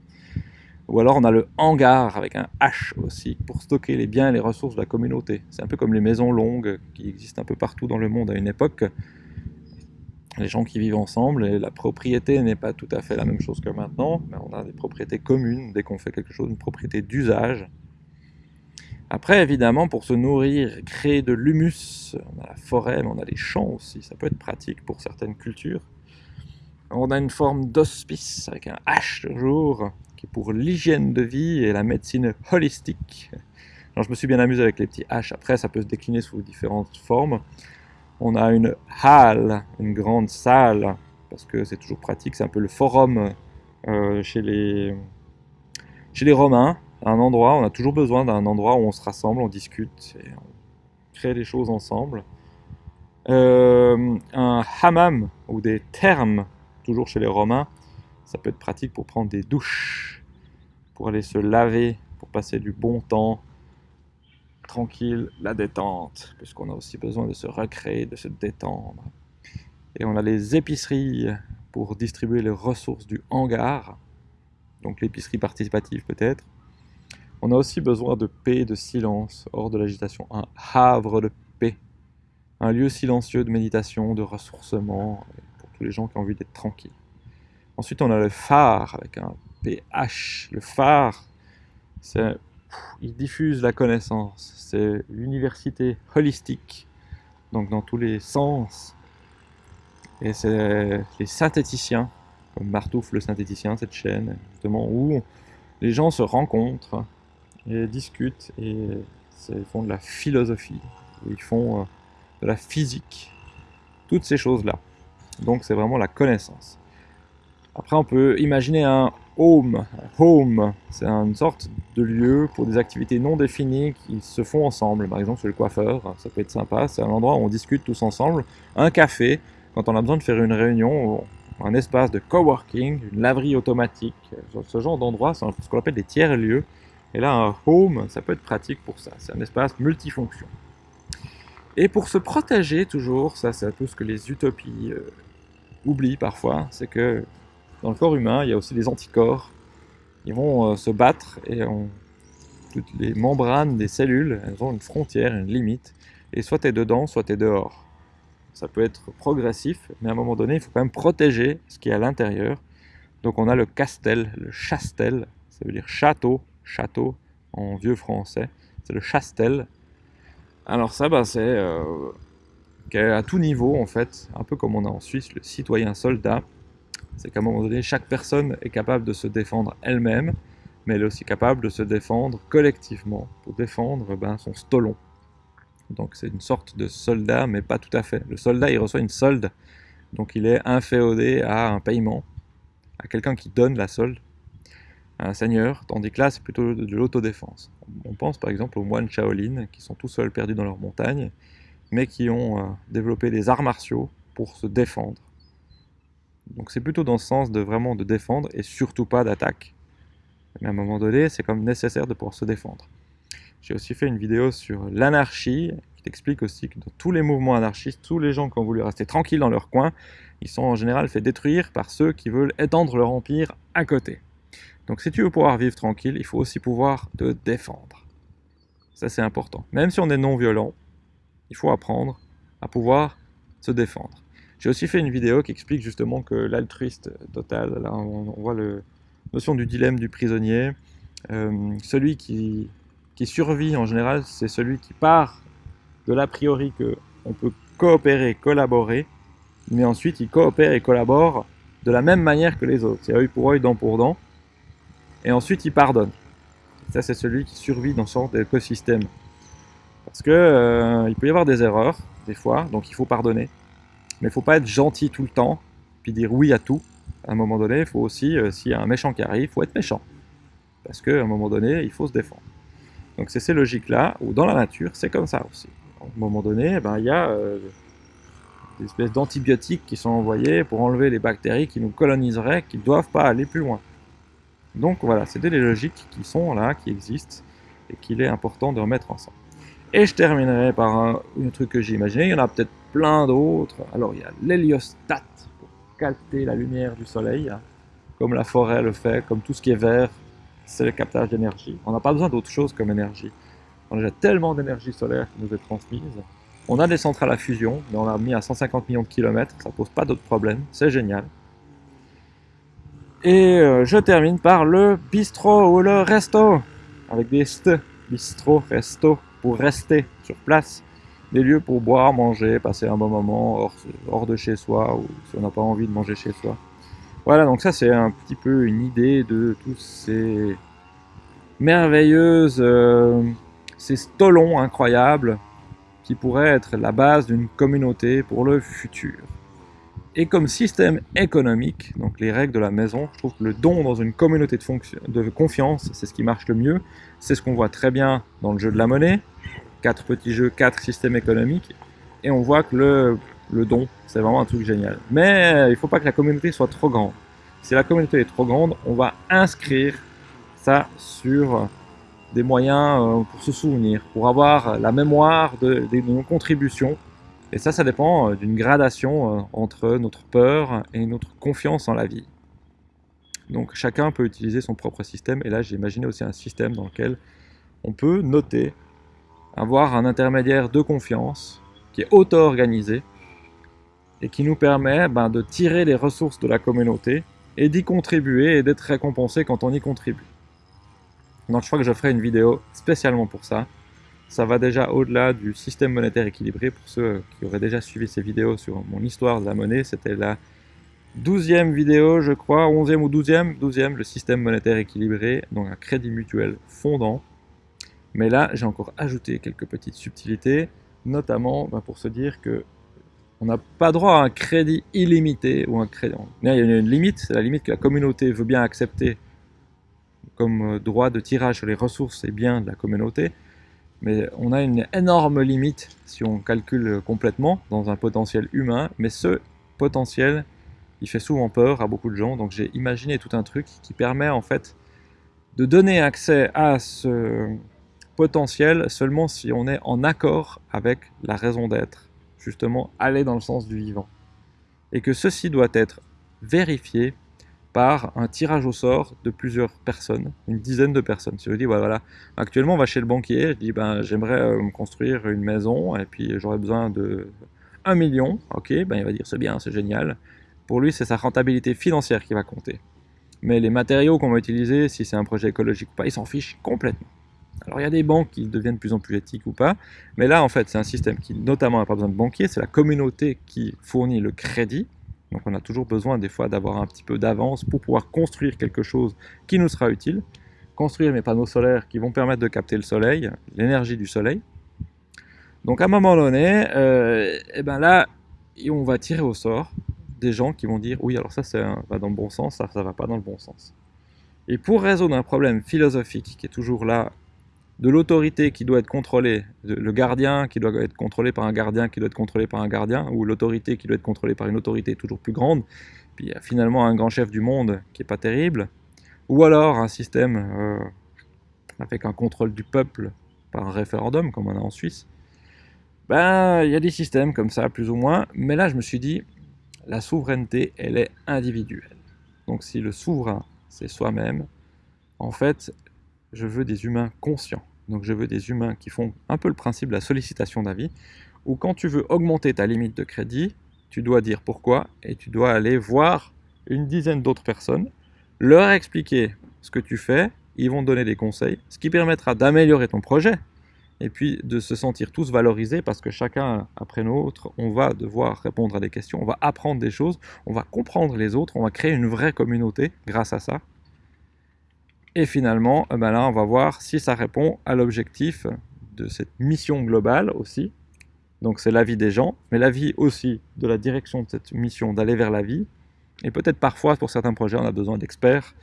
Ou alors on a le hangar avec un H aussi pour stocker les biens et les ressources de la communauté. C'est un peu comme les maisons longues qui existent un peu partout dans le monde à une époque. Les gens qui vivent ensemble et la propriété n'est pas tout à fait la même chose que maintenant, mais on a des propriétés communes dès qu'on fait quelque chose, une propriété d'usage. Après, évidemment, pour se nourrir, créer de l'humus, on a la forêt, mais on a les champs aussi, ça peut être pratique pour certaines cultures. On a une forme d'hospice avec un H toujours, qui est pour l'hygiène de vie et la médecine holistique. Alors, je me suis bien amusé avec les petits H, après ça peut se décliner sous différentes formes. On a une halle, une grande salle, parce que c'est toujours pratique, c'est un peu le forum euh, chez, les, chez les Romains, un endroit, on a toujours besoin d'un endroit où on se rassemble, on discute et on crée des choses ensemble. Euh, un hammam ou des thermes, toujours chez les Romains, ça peut être pratique pour prendre des douches, pour aller se laver, pour passer du bon temps, tranquille, la détente, puisqu'on a aussi besoin de se recréer, de se détendre. Et on a les épiceries pour distribuer les ressources du hangar, donc l'épicerie participative peut-être. On a aussi besoin de paix de silence, hors de l'agitation. Un havre de paix. Un lieu silencieux de méditation, de ressourcement, pour tous les gens qui ont envie d'être tranquilles. Ensuite, on a le phare, avec un PH. Le phare, c'est il diffuse la connaissance. C'est l'université holistique, donc dans tous les sens. Et c'est les synthéticiens, comme Martouf le synthéticien, cette chaîne, justement, où les gens se rencontrent et discutent et font de la philosophie, ils font euh, de la physique, toutes ces choses-là. Donc c'est vraiment la connaissance. Après on peut imaginer un home. Home, c'est une sorte de lieu pour des activités non définies qui se font ensemble. Par exemple, chez le coiffeur, ça peut être sympa. C'est un endroit où on discute tous ensemble. Un café, quand on a besoin de faire une réunion, un espace de coworking, une laverie automatique. Ce genre d'endroit, c'est ce qu'on appelle des tiers-lieux. Et là, un home, ça peut être pratique pour ça. C'est un espace multifonction. Et pour se protéger toujours, ça c'est peu ce que les utopies euh, oublient parfois, c'est que dans le corps humain, il y a aussi des anticorps. Ils vont euh, se battre et toutes les membranes des cellules, elles ont une frontière, une limite. Et soit tu es dedans, soit tu es dehors. Ça peut être progressif, mais à un moment donné, il faut quand même protéger ce qui est à l'intérieur. Donc on a le castel, le chastel, ça veut dire château, château en vieux français. C'est le chastel, alors ça, bah, c'est euh, à tout niveau, en fait, un peu comme on a en Suisse le citoyen soldat. C'est qu'à un moment donné, chaque personne est capable de se défendre elle-même, mais elle est aussi capable de se défendre collectivement, pour défendre ben, son stolon. Donc c'est une sorte de soldat, mais pas tout à fait. Le soldat, il reçoit une solde, donc il est inféodé à un paiement, à quelqu'un qui donne la solde un seigneur, tandis que là, c'est plutôt de l'autodéfense. On pense par exemple aux moines Shaolin, qui sont tout seuls perdus dans leur montagne, mais qui ont euh, développé des arts martiaux pour se défendre. Donc c'est plutôt dans ce sens de vraiment de défendre et surtout pas d'attaque. Mais à un moment donné, c'est comme nécessaire de pouvoir se défendre. J'ai aussi fait une vidéo sur l'anarchie, qui t'explique aussi que dans tous les mouvements anarchistes, tous les gens qui ont voulu rester tranquilles dans leur coin, ils sont en général fait détruire par ceux qui veulent étendre leur empire à côté. Donc si tu veux pouvoir vivre tranquille, il faut aussi pouvoir te défendre. Ça c'est important. Même si on est non violent, il faut apprendre à pouvoir se défendre. J'ai aussi fait une vidéo qui explique justement que l'altruiste total, là on, voit la notion du dilemme du prisonnier, euh, celui qui, qui survit en général, c'est celui qui part de l'a priori qu'on peut coopérer, collaborer, mais ensuite il coopère et collabore de la même manière que les autres. C'est œil pour œil, dent pour dent et ensuite il pardonne. ça, c'est celui qui survit dans ce genre d'écosystème. Parce que euh, il peut y avoir des erreurs, des fois, donc il faut pardonner. Mais il faut pas être gentil tout le temps, puis dire oui à tout. À un moment donné, il faut aussi, euh, s'il y a un méchant qui arrive, il faut être méchant. Parce qu'à un moment donné, il faut se défendre. Donc c'est ces logiques-là, ou dans la nature, c'est comme ça aussi. À un moment donné, eh ben, il y a euh, des espèces d'antibiotiques qui sont envoyés pour enlever les bactéries qui nous coloniseraient, qui ne doivent pas aller plus loin. Donc voilà, c'est des logiques qui sont là, qui existent, et qu'il est important de remettre ensemble. Et je terminerai par un, truc que j'ai imaginé, il y en a peut-être plein d'autres. Alors il y a l'héliostat, pour capter la lumière du soleil, hein. comme la forêt le fait, comme tout ce qui est vert, c'est le captage d'énergie. On n'a pas besoin d'autre chose comme énergie. On a déjà tellement d'énergie solaire qui nous est transmise. On a des centrales à fusion, mais on a mis à 150 millions de kilomètres, ça pose pas d'autres problèmes, c'est génial. Et euh, je termine par le bistrot ou le resto, avec des st, bistrot, resto, pour rester sur place. Des lieux pour boire, manger, passer un bon moment hors, de chez soi, ou si on n'a pas envie de manger chez soi. Voilà, donc ça c'est un petit peu une idée de tous ces merveilleuses, euh, ces stolons incroyables qui pourraient être la base d'une communauté pour le futur. Et comme système économique, donc les règles de la maison, je trouve que le don dans une communauté de, de confiance, c'est ce qui marche le mieux. C'est ce qu'on voit très bien dans le jeu de la monnaie. Quatre petits jeux, quatre systèmes économiques. Et on voit que le, don, c'est vraiment un truc génial. Mais il ne faut pas que la communauté soit trop grande. Si la communauté est trop grande, on va inscrire ça sur des moyens euh, pour se souvenir, pour avoir la mémoire de, nos contributions et ça, ça dépend euh, d'une gradation euh, entre notre peur et notre confiance en la vie. Donc chacun peut utiliser son propre système, et là j'ai imaginé aussi un système dans lequel on peut noter, avoir un intermédiaire de confiance qui est auto-organisé, et qui nous permet ben, de tirer les ressources de la communauté, et d'y contribuer et d'être récompensé quand on y contribue. Donc je crois que je ferai une vidéo spécialement pour ça. Ça va déjà au-delà du système monétaire équilibré. Pour ceux qui auraient déjà suivi ces vidéos sur mon histoire de la monnaie, c'était la douzième vidéo, je crois, onzième ou douzième, douzième, le système monétaire équilibré, donc un crédit mutuel fondant. Mais là, j'ai encore ajouté quelques petites subtilités, notamment bah, pour se dire que on n'a pas droit à un crédit illimité ou un crédit. Il y a une limite, c'est la limite que la communauté veut bien accepter comme euh, droit de tirage sur les ressources et biens de la communauté. Mais on a une énorme limite si on calcule complètement dans un potentiel humain. Mais ce potentiel, il fait souvent peur à beaucoup de gens. Donc j'ai imaginé tout un truc qui permet en fait de donner accès à ce potentiel seulement si on est en accord avec la raison d'être. Justement, aller dans le sens du vivant. Et que ceci doit être vérifié par un tirage au sort de plusieurs personnes, une dizaine de personnes. Si je dis, voilà, actuellement on va chez le banquier, je dis, ben, j'aimerais euh, me construire une maison et puis j'aurais besoin de 1 million, ok, ben, il va dire c'est bien, c'est génial. Pour lui, c'est sa rentabilité financière qui va compter. Mais les matériaux qu'on va utiliser, si c'est un projet écologique ou pas, il s'en fiche complètement. Alors il y a des banques qui deviennent de plus en plus éthiques ou pas, mais là en fait c'est un système qui notamment n'a pas besoin de banquier, c'est la communauté qui fournit le crédit, donc on a toujours besoin des fois d'avoir un petit peu d'avance pour pouvoir construire quelque chose qui nous sera utile. Construire mes panneaux solaires qui vont permettre de capter le soleil, l'énergie du soleil. Donc à un moment donné, et euh, eh ben là, on va tirer au sort des gens qui vont dire oui alors ça, ça va dans le bon sens, ça ça va pas dans le bon sens. Et pour résoudre un problème philosophique qui est toujours là de l'autorité qui doit être contrôlée, le gardien qui doit être contrôlé par un gardien qui doit être contrôlé par un gardien, ou l'autorité qui doit être contrôlée par une autorité toujours plus grande, puis il y a finalement un grand chef du monde qui est pas terrible, ou alors un système euh, avec un contrôle du peuple par un référendum, comme on a en Suisse, ben il y a des systèmes comme ça, plus ou moins, mais là je me suis dit, la souveraineté, elle est individuelle. Donc si le souverain, c'est soi-même, en fait, je veux des humains conscients. Donc je veux des humains qui font un peu le principe de la sollicitation d'avis, où quand tu veux augmenter ta limite de crédit, tu dois dire pourquoi, et tu dois aller voir une dizaine d'autres personnes, leur expliquer ce que tu fais, ils vont te donner des conseils, ce qui permettra d'améliorer ton projet, et puis de se sentir tous valorisés, parce que chacun après l'autre, on va devoir répondre à des questions, on va apprendre des choses, on va comprendre les autres, on va créer une vraie communauté grâce à ça, et finalement, ben là, on va voir si ça répond à l'objectif de cette mission globale aussi. Donc c'est la vie des gens, mais la vie aussi de la direction de cette mission, d'aller vers la vie. Et peut-être parfois, pour certains projets, on a besoin d'experts,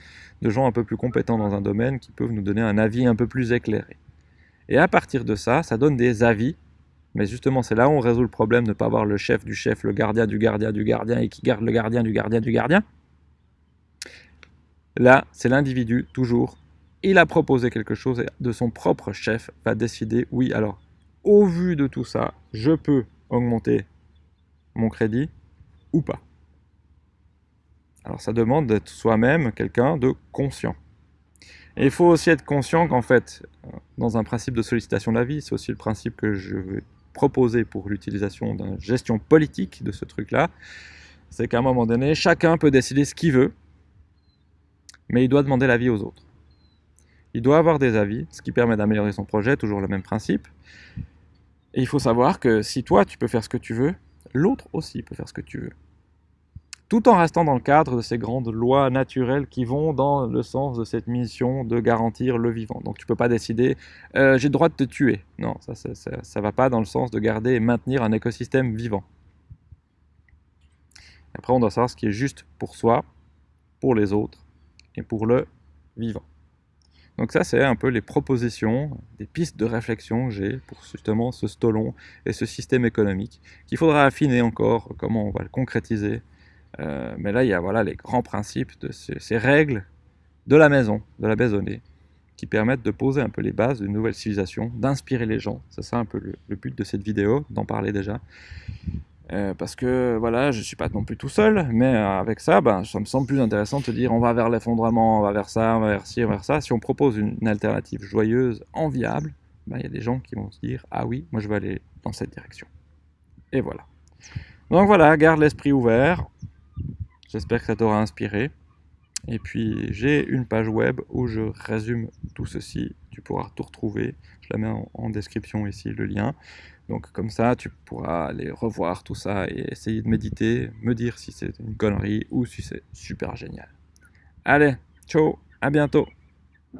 de gens un peu plus compétents dans un domaine qui peuvent nous donner un avis un peu plus éclairé. Et à partir de ça, ça donne des avis. Mais justement, c'est là où on résout le problème de ne pas avoir le chef du chef, le gardien du gardien du gardien et qui garde le gardien du gardien du gardien. Là, c'est l'individu, toujours. Il a proposé quelque chose et de son propre chef va décider, oui, alors, au vu de tout ça, je peux augmenter mon crédit ou pas. Alors ça demande d'être soi-même quelqu'un de conscient. Il faut aussi être conscient qu'en fait, dans un principe de sollicitation de la vie, c'est aussi le principe que je vais proposer pour l'utilisation d'une gestion politique de ce truc-là, c'est qu'à un moment donné, chacun peut décider ce qu'il veut, mais il doit demander l'avis aux autres. Il doit avoir des avis, ce qui permet d'améliorer son projet, toujours le même principe. Et il faut savoir que si toi, tu peux faire ce que tu veux, l'autre aussi peut faire ce que tu veux. Tout en restant dans le cadre de ces grandes lois naturelles qui vont dans le sens de cette mission de garantir le vivant. Donc tu ne peux pas décider euh, j'ai le droit de te tuer ». Non, ça ne va pas dans le sens de garder et maintenir un écosystème vivant. Après, on doit savoir ce qui est juste pour soi, pour les autres, et pour le vivant. Donc ça, c'est un peu les propositions, des pistes de réflexion que j'ai pour justement ce stolon et ce système économique, qu'il faudra affiner encore, comment on va le concrétiser. Euh, mais là, il y a voilà, les grands principes de ces, règles de la maison, de la maisonnée, qui permettent de poser un peu les bases d'une nouvelle civilisation, d'inspirer les gens. C'est ça un peu le but de cette vidéo, d'en parler déjà. Euh, parce que voilà, je suis pas non plus tout seul, mais euh, avec ça, ben, ça me semble plus intéressant de te dire on va vers l'effondrement, on va vers ça, on va vers ci, on va vers ça. Si on propose une, alternative joyeuse, enviable, ben, il y a des gens qui vont se dire ah oui, moi je vais aller dans cette direction. Et voilà. Donc voilà, garde l'esprit ouvert. J'espère que ça t'aura inspiré. Et puis j'ai une page web où je résume tout ceci. Tu pourras tout retrouver. Je la mets en, description ici, le lien. Donc comme ça, tu pourras aller revoir tout ça et essayer de méditer, me dire si c'est une connerie ou si c'est super génial. Allez, ciao, à bientôt